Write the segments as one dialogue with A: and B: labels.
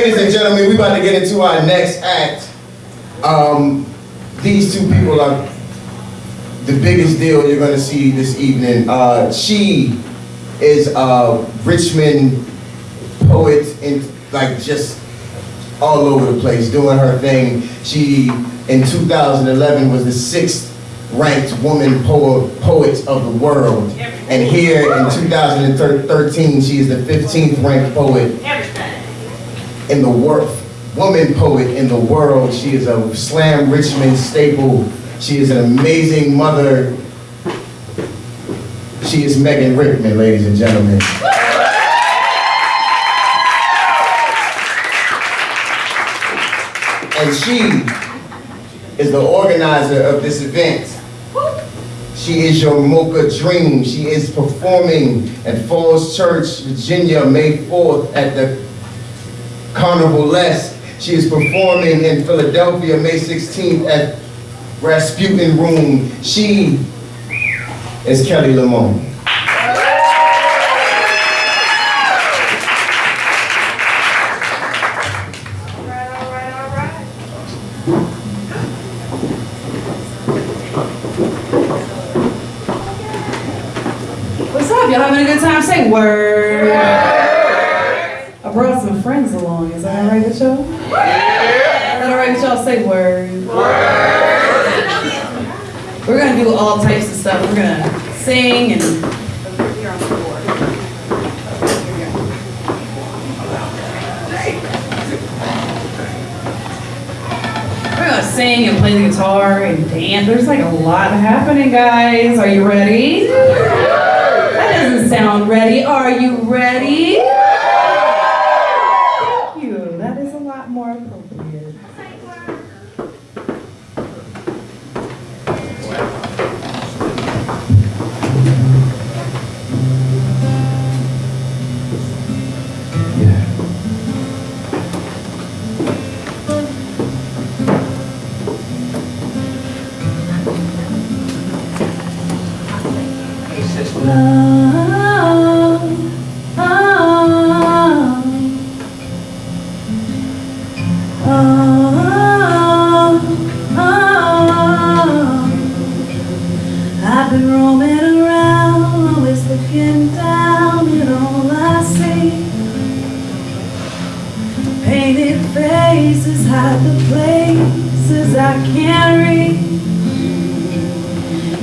A: Ladies and gentlemen, we're about to get into our next act. Um, these two people are the biggest deal you're gonna see this evening. Uh, she is a Richmond poet and like just all over the place doing her thing. She in 2011 was the sixth ranked woman poet, poet of the world. And here in 2013, she is the 15th ranked poet in the world, woman poet in the world. She is a Slam Richmond staple. She is an amazing mother. She is Megan Rickman, ladies and gentlemen. And she is the organizer of this event. She is your Mocha Dream. She is performing at Falls Church, Virginia, May 4th at the Carnival Les. She is performing in Philadelphia, May 16th at Rasputin Room. She is Kelly Lamone.
B: What's up? Y'all having a good time? Say word. I brought some friends along. Is that all right with y'all? Is that all right with y'all? Say word. We're gonna do all types of stuff. We're gonna sing and. We're gonna sing and play the guitar and dance. There's like a lot happening, guys. Are you ready? That doesn't sound ready. Are you ready? Thank you. That is a lot more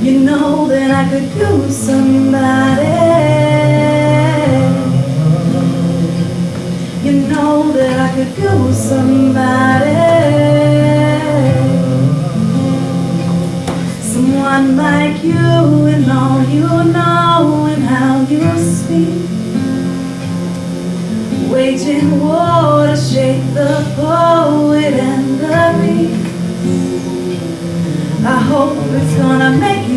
C: You know that I could use somebody. You know that I could use somebody. Someone like you and all you know and how you speak. Waging war to shake the poet and the beat. I hope it's gonna make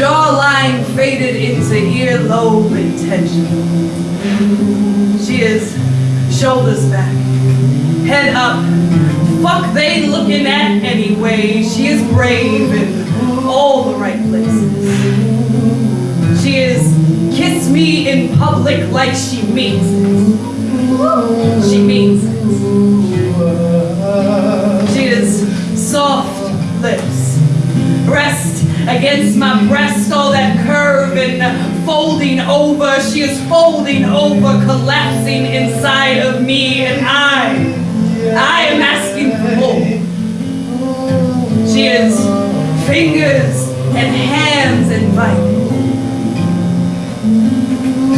B: jawline faded into earlobe intention. She is shoulders back, head up. Fuck they looking at anyway. She is brave in all the right places. She is kiss me in public like she means it. She means it. She is soft lips, breast against my breast, all that curve and folding over. She is folding over, collapsing inside of me, and I, I am asking for more. She is fingers and hands inviting.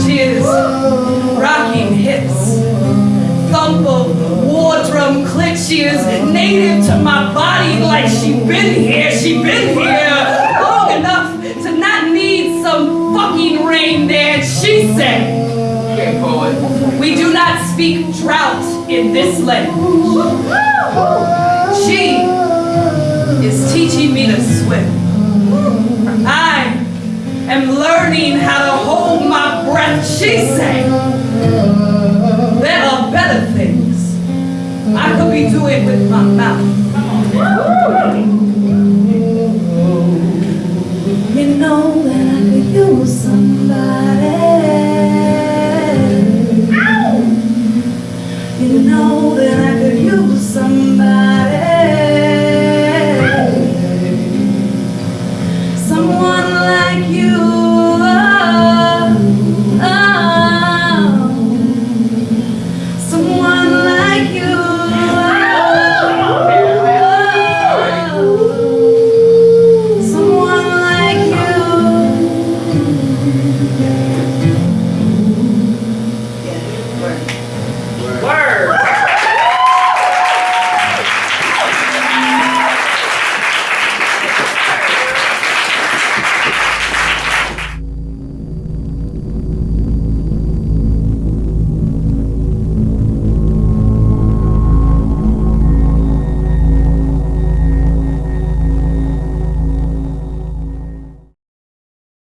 B: She is rocking hips, thump of war drum click. She is native to my body like she been here. She been here said, we do not speak drought in this land. She is teaching me to swim. I am learning how to hold my breath. She sang. There are better things I could be doing with my mouth.